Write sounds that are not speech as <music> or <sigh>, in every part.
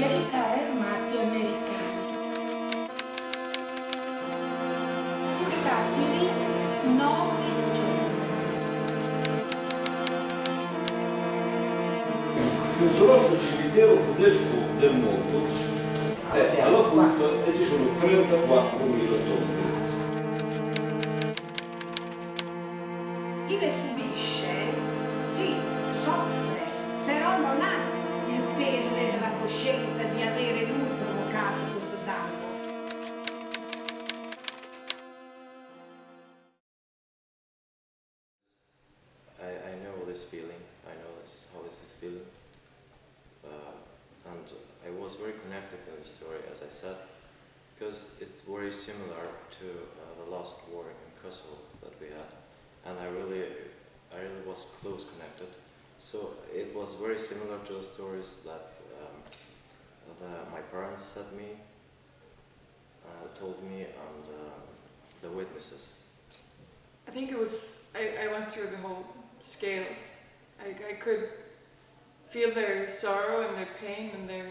guerrieri carri americani. Portatili 9 giorni. Il più grosso cimitero tedesco del mondo è alla frutta e eh, ci sono 34.000 tonnellate. This feeling, I know this, how is this feeling. Uh, and I was very connected to the story, as I said, because it's very similar to uh, the last war in Kosovo that we had. And I really, I really was close connected. So it was very similar to the stories that um, the, my parents said me, uh, told me, and uh, the witnesses. I think it was, I, I went through the whole scale. I, I could feel their sorrow and their pain and their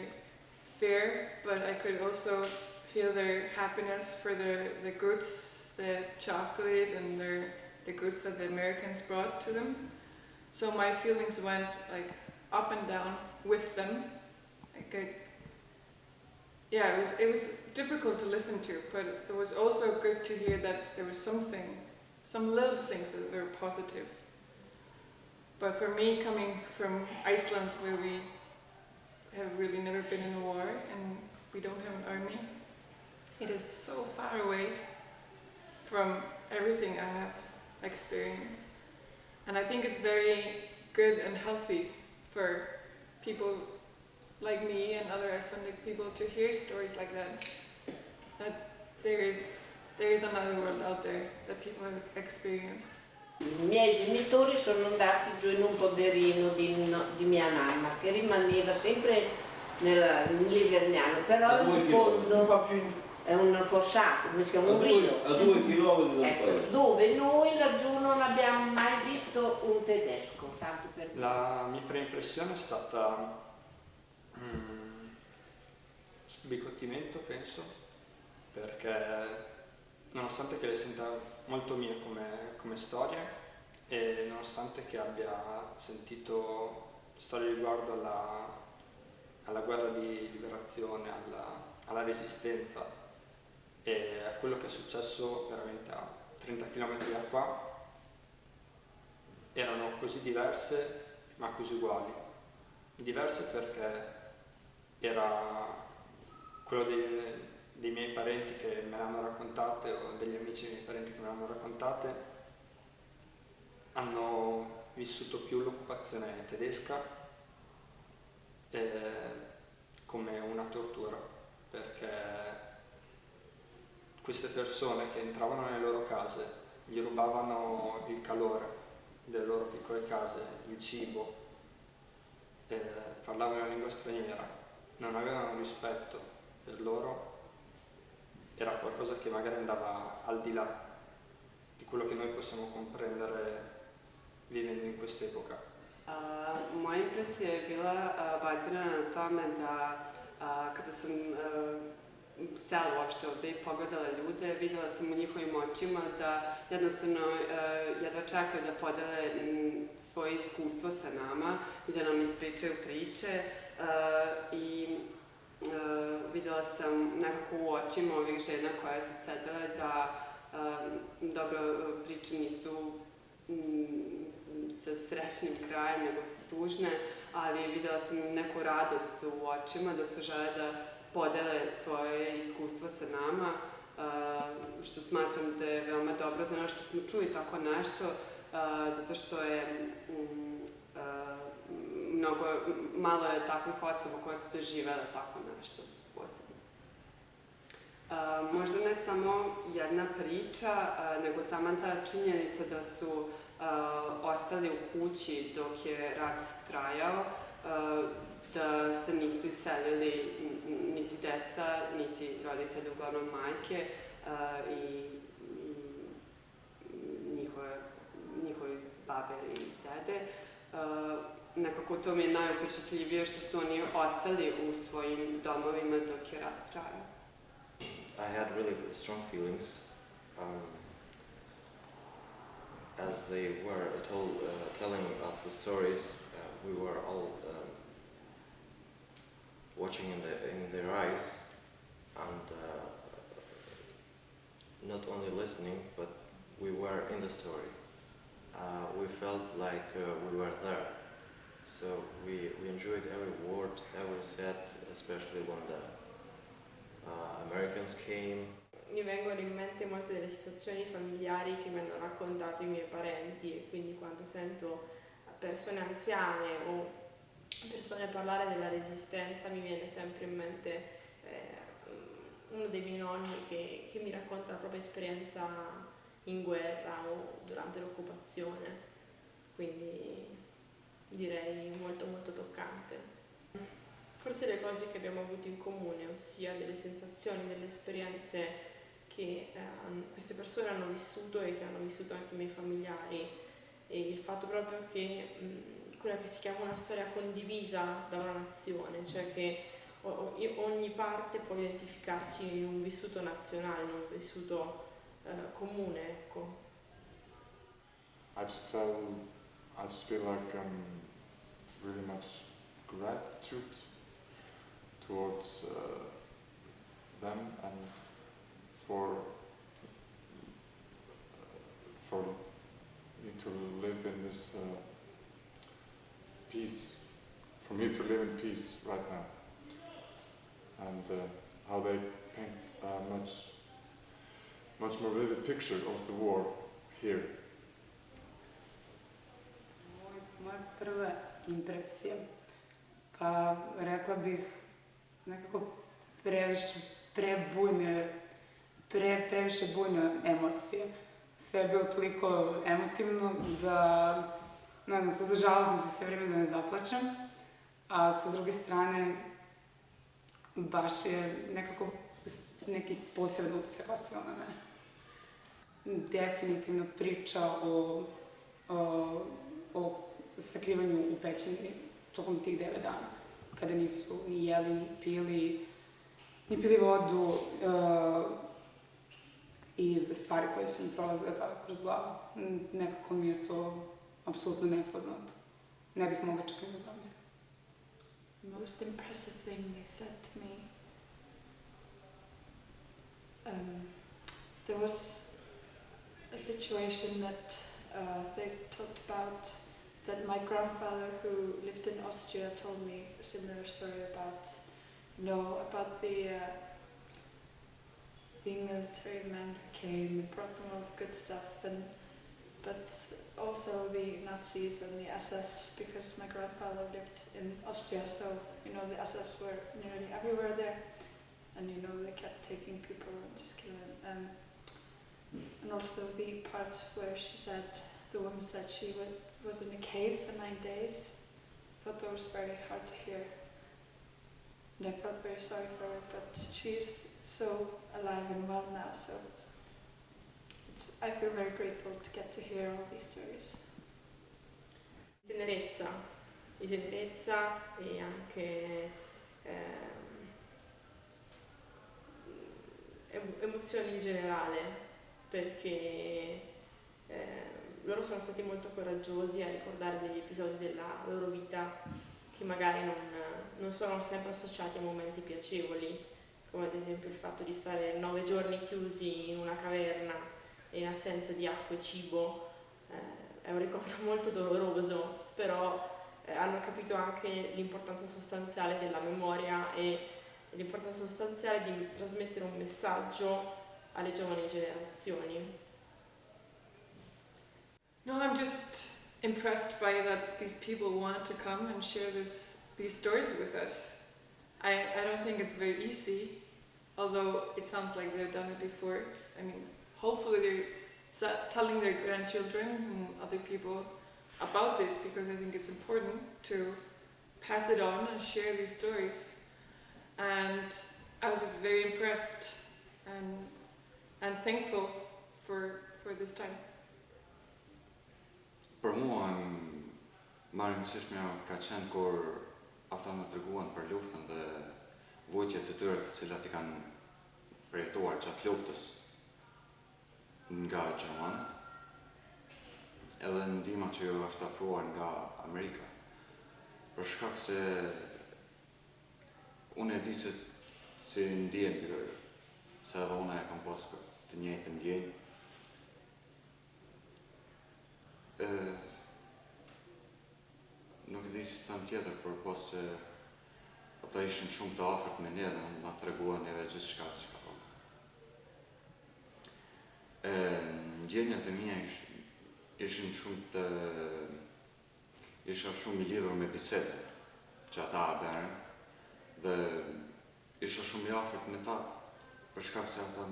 fear, but I could also feel their happiness for the, the goods, the chocolate and their, the goods that the Americans brought to them. So my feelings went like up and down with them. Like I, yeah, it was, it was difficult to listen to, but it was also good to hear that there was something some little things that were positive. But for me, coming from Iceland, where we have really never been in a war and we don't have an army, it is so far away from everything I have experienced. And I think it's very good and healthy for people like me and other Icelandic people to hear stories like that. That there is there is another world out there that people have experienced. I miei genitori sono andati giù in un poderino di, di mia mamma che rimaneva sempre in Livergnano, però in fondo è un fossato, come si A chiama? Un due, rio. a due chilometri dal Ecco, paese. dove noi laggiù non abbiamo mai visto un tedesco, tanto per dire. La mia prima impressione è stata mm, sbigottimento, penso, perché nonostante che le senta molto mie come, come storie e nonostante che abbia sentito storie riguardo alla, alla guerra di liberazione, alla, alla resistenza e a quello che è successo veramente a 30 km da qua, erano così diverse ma così uguali. Diverse perché era quello dei, dei miei parenti che me l'hanno raccontate o degli amici dei miei parenti che me l'hanno raccontate hanno vissuto più l'occupazione tedesca eh, come una tortura perché queste persone che entravano nelle loro case gli rubavano il calore delle loro piccole case, il cibo, eh, parlavano una lingua straniera, non avevano rispetto per loro, era qualcosa che magari andava al di là di quello che noi possiamo comprendere vivendo in quest'epoca. A, moja impresija je bila a, bazirana na tome da a, kada sam sela uopšte ovde i pogledala ljude, videla sam u njihovim očima da jednostavno jedva čekaju da podele svoje iskustvo sa nama i da nam ispričaju priče i videla sam nekako u očima ovih žena koje su sedele da dobro priče nisu mm, sa srećnim krajem, nego su tužne, ali videla sam neku radost u očima da su žele da podele svoje iskustvo sa nama, što smatram da je veoma dobro za nas što smo čuli tako nešto, zato što je uh, mnogo, malo je takvih osoba koje su doživele tako nešto možda ne samo jedna priča, nego sama ta činjenica da su ostali u kući dok je rat trajao, da se nisu iselili niti deca, niti roditelji, uglavnom majke i, njihove, babe i dede. Nekako to mi je najupečatljivije što su oni ostali u svojim domovima dok je rat trajao. I had really strong feelings. Um, as they were told, uh, telling us the stories, uh, we were all um, watching in, the, in their eyes and uh, not only listening, but we were in the story. Uh, we felt like uh, we were there. So we, we enjoyed every word, every set, especially when the. Mi vengono in mente molte delle situazioni familiari che mi hanno raccontato i miei parenti e quindi quando sento persone anziane o persone parlare della resistenza mi viene sempre in mente eh, uno dei miei nonni che, che mi racconta la propria esperienza in guerra o durante l'occupazione, quindi direi molto molto toccante. Forse le cose che abbiamo avuto in comune, ossia delle sensazioni, delle esperienze che eh, queste persone hanno vissuto e che hanno vissuto anche i miei familiari e il fatto proprio che mh, quella che si chiama una storia condivisa da una nazione, cioè che ogni parte può identificarsi in un vissuto nazionale, in un vissuto eh, comune, ecco. I just felt, I just feel like um, really much gratitude towards uh, them and for for me to live in this uh, peace, for me to live in peace right now, and uh, how they paint a much much more vivid picture of the war here. Moja prva impresija, pa rekla bih nekako previše, prebujne, pre, previše bujne emocije. Sve je bilo toliko emotivno da, ne znam, suzdržala sam se sve vrijeme da ne zaplačem, a sa druge strane baš je nekako neki poseban utisak ostavio na mene. Definitivno priča o, o, o sakrivanju u pećini tokom tih devet dana, kada nisu ni jeli, ni pili, ni pili vodu uh, i stvari koje su mi prolazile tada kroz glavu. Nekako mi je to apsolutno nepoznato. Ne bih mogla čak ni da zamislim. The most impressive thing they said to me um, there was a situation that uh, they talked about that my grandfather who lived in Austria told me a similar story about know about the uh, the military men who came and brought them all the good stuff and but also the Nazis and the SS because my grandfather lived in Austria so you know the SS were nearly everywhere there. And you know they kept taking people and just killing them and also the part where she said the woman said she was in a cave for nine days. I thought that was very hard to hear. And I felt very sorry for her but she's so alive and well now so it's, I feel very grateful to get to hear all these stories. Tenerezza, di tenerezza e anche ehm, emozioni in generale, perché eh, loro sono stati molto coraggiosi a ricordare degli episodi della loro vita che magari non, non sono sempre associati a momenti piacevoli, come ad esempio il fatto di stare nove giorni chiusi in una caverna in assenza di acqua e cibo. Eh, è un ricordo <laughs> molto doloroso, però eh, hanno capito anche l'importanza sostanziale della memoria e l'importanza sostanziale di trasmettere un messaggio alle giovani generazioni. No, I'm just impressed by that these people want to come and share this, these stories with us. I, I don't think it's very easy, although it sounds like they've done it before. I mean, hopefully they're telling their grandchildren and other people about this because I think it's important to pass it on and share these stories. And I was just very impressed and, and thankful for, for this time. Për mua më rëndësishme ka qenë kur ata më treguan për luftën dhe vujtjet të tyre të cilat i kanë përjetuar gjatë luftës nga Gjermanët. edhe ndima që ju është afruar nga Amerika. Për shkak se unë e di se si për se edhe unë e kam posë të njëjtë ndjenjë. E, nuk di që të thëmë tjetër, për posë se ata ishin shumë të afert me ne dhe nga të reguan neve gjithë shka që ka po. Ndjenjët e mija ish, ishin shumë të isha shumë i lidhur me bisede që ata a bërën dhe isha shumë i afert me ta për shkak se ata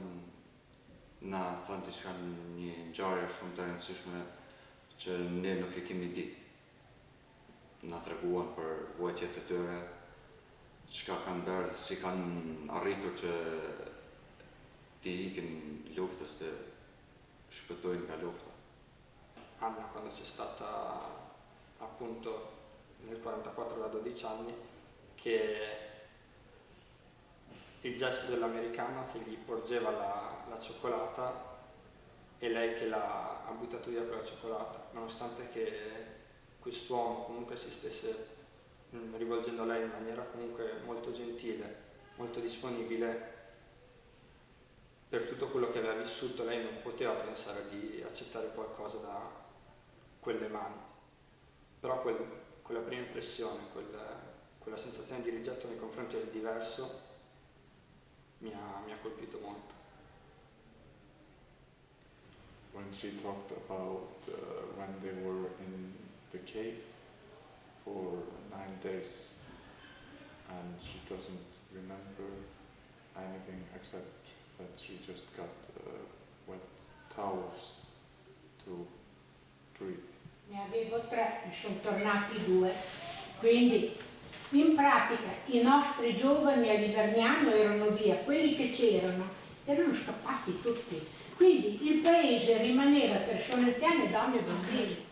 na thënë të shka një njarje shumë të rëndësishme që ne nuk e kemi dit na të reguan për vojtjet të tëre qka kanë bërë, si kanë arritur që ti ikin luftës të shpëtojnë nga lufta. Anna quando c'è stata appunto nel 44 da 12 anni che il gesto dell'americano che gli porgeva la, la cioccolata e lei che l'ha ha buttato via quella cioccolata, nonostante che quest'uomo comunque si stesse mm, rivolgendo a lei in maniera comunque molto gentile, molto disponibile, per tutto quello che aveva vissuto lei non poteva pensare di accettare qualcosa da quelle mani. Però quel, quella prima impressione, quella, quella sensazione di rigetto nei confronti del diverso mi ha, mi ha colpito molto. When she talked about uh, when they were in the cave for nine days and she doesn't remember anything except that she just got uh, wet towels to breathe. Ne avevo tre, ne sono tornati due, quindi in pratica i nostri giovani a erano via, quelli che c'erano erano scappati tutti. Quindi il paese rimaneva persone anziane, donne e bambini.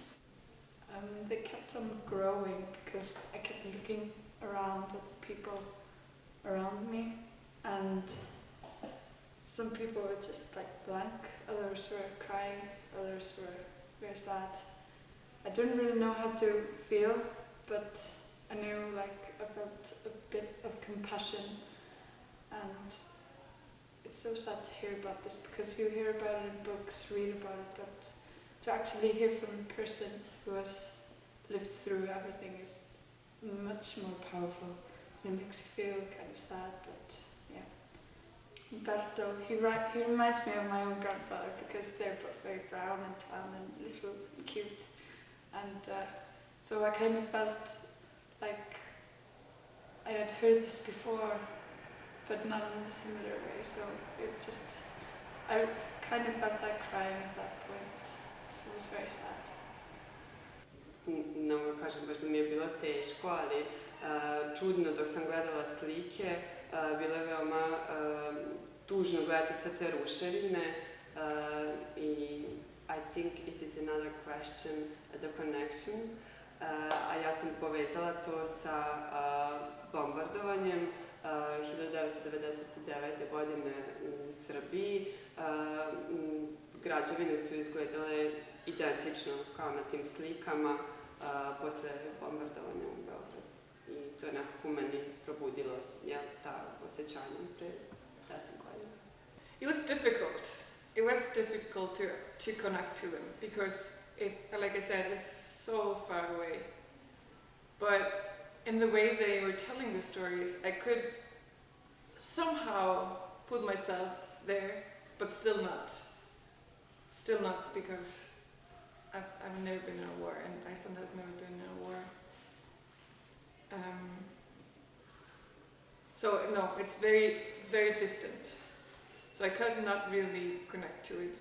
Um, they kept on growing because I kept looking around at people around me and some people were just like blank, others were crying, others were very sad. I didn't really know how to feel, but I knew like I felt a bit of compassion and it's so sad to hear about this because you hear about it in books, read about it, but to actually hear from a person who has lived through everything is much more powerful. It makes you feel kind of sad, but yeah. Umberto, he, he reminds me of my own grandfather because they're both very brown and tan and little and cute. And uh, so I kind of felt like I had heard this before, but not in a similar way. So it just, I kind of felt like crying at that point. It was very sad. Ne mogu kažem baš da mi je bilo teško, ali uh, čudno dok sam gledala slike, uh, bilo je veoma uh, tužno gledati sve te ruševine uh, i I think it is another question, the connection. Uh, a ja sam povezala to sa uh, bombardovanjem 1999. godine u Srbiji. Građevine su izgledale identično kao na tim slikama posle bombardovanja u Beogradu. I to je nekako meni probudilo ja, ta osjećanja pre 10 godina. It was difficult. It was difficult to, to connect to them because, it, like I said, it's so far away. But in the way they were telling the stories, I could somehow put myself there, but still not. Still not because I've, I've never been in a war and Iceland has never been in a war. Um, so no, it's very, very distant. So I could not really connect to it.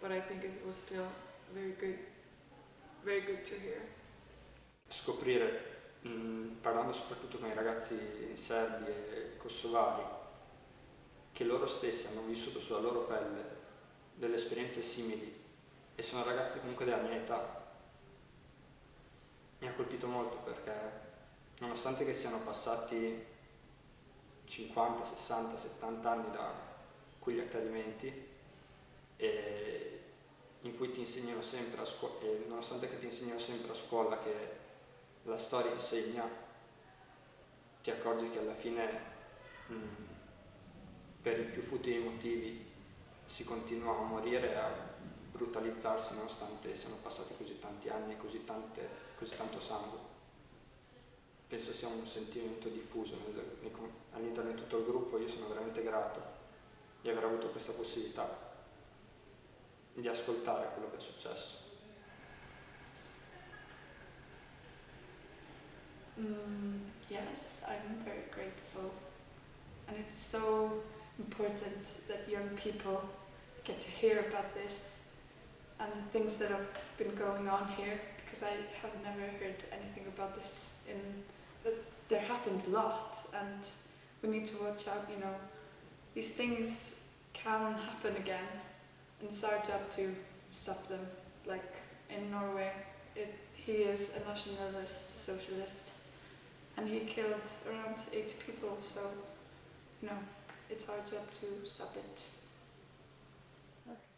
But I think it was still very good very good to hear. Scoprire, mm, parlando soprattutto con i ragazzi serbi e kosovari, che loro stessi hanno vissuto sulla loro pelle delle esperienze simili e sono ragazzi comunque della mia età, mi ha colpito molto perché nonostante che siano passati 50, 60, 70 anni da quegli accadimenti, in cui ti insegnano sempre a scuola, nonostante che ti insegnano sempre a scuola che la storia insegna, ti accorgi che alla fine mh, per i più futili motivi si continua a morire e a brutalizzarsi nonostante siano passati così tanti anni e così, tante, così tanto sangue. Penso sia un sentimento diffuso all'interno di tutto il gruppo, io sono veramente grato di aver avuto questa possibilità di ascoltare quello che è successo. Mm, yes, I'm very grateful. And it's so important that young people get to hear about this and the things that have been going on here because I have never heard anything about this in that there happened a lot and we need to watch out, you know. These things can happen again and it's our job to stop them. Like in Norway, it, he is a nationalist, socialist, and he killed around 80 people, so, you know, it's our job to stop it.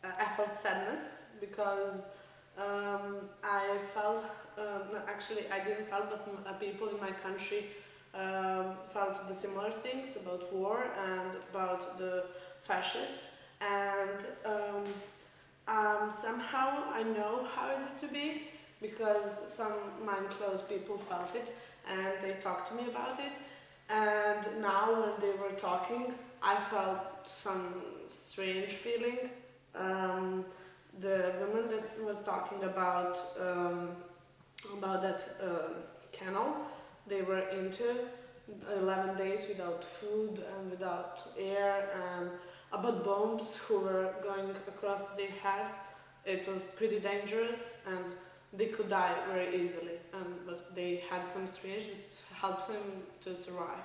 I felt sadness because um, I felt, um, actually I didn't feel, but people in my country um, felt the similar things about war and about the fascists. And um, um, somehow I know how is it to be because some mind closed people felt it and they talked to me about it and now when they were talking I felt some strange feeling um, the woman that was talking about um, about that uh, canal they were into 11 days without food and without air and about bombs who were going across their heads. It was pretty dangerous and they could die very easily, um, but they had some strange that helped them to survive.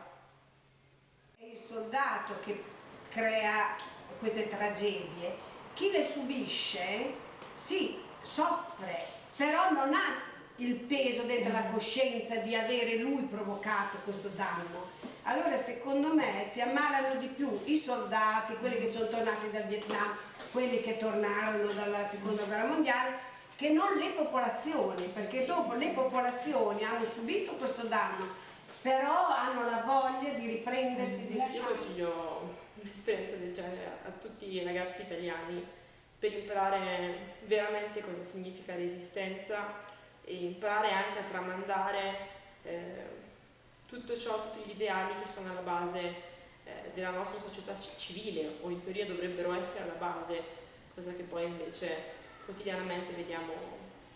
È il soldato che crea queste tragedie, chi le subisce, sì, soffre, però non ha il peso dentro la coscienza di avere lui provocato questo danno. Allora secondo me si ammalano di più i soldati, quelli che sono tornati dal Vietnam, quelli che tornarono dalla seconda guerra mondiale, che non le popolazioni, perché dopo le popolazioni hanno subito questo danno, però hanno la voglia di riprendersi. Di... Io consiglio un'esperienza del genere a tutti i ragazzi italiani per imparare veramente cosa significa resistenza e imparare anche a tramandare eh, tutto ciò, tutti gli ideali che sono alla base eh, della nostra società civile o in teoria dovrebbero essere alla base, cosa che poi invece quotidianamente vediamo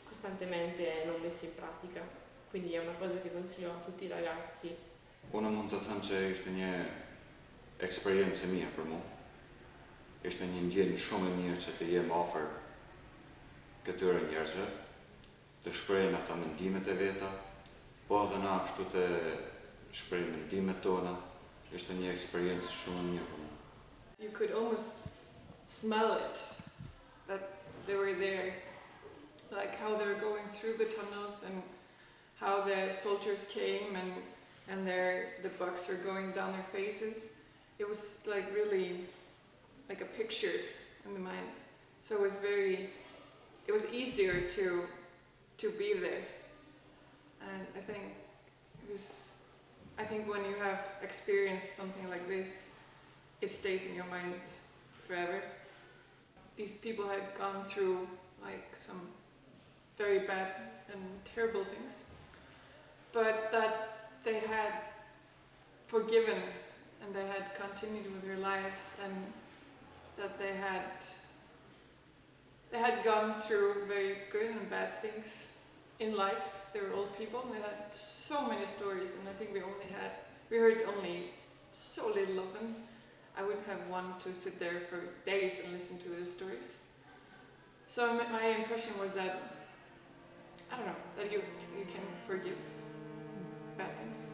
costantemente non messa in pratica. Quindi è una cosa che consiglio a tutti i ragazzi. Unë mund të thënë që ishte një eksperiencë e mirë për mu. Ishte një ndjenjë shumë e mirë që të jem ofër këtyre njerëzve, të shprejnë ata mendimet e veta, po edhe na ashtu të shprejnë mendimet tona, ishte një eksperiencë shumë mirë për mua. You could almost smell it, that they were there, like how they were going through the tunnels and how the soldiers came and and their the bucks were going down their faces. It was like really like a picture in the mind. So it was very, it was easier to to be there. And I think it was, I think when you have experienced something like this, it stays in your mind forever. These people had gone through like some very bad and terrible things, but that they had forgiven and they had continued with their lives and that they had they had gone through very good and bad things in life. They were old people and they had so many stories and I think we only had, we heard only so little of them. I wouldn't have wanted to sit there for days and listen to their stories. So my impression was that, I don't know, that you, you can forgive bad things.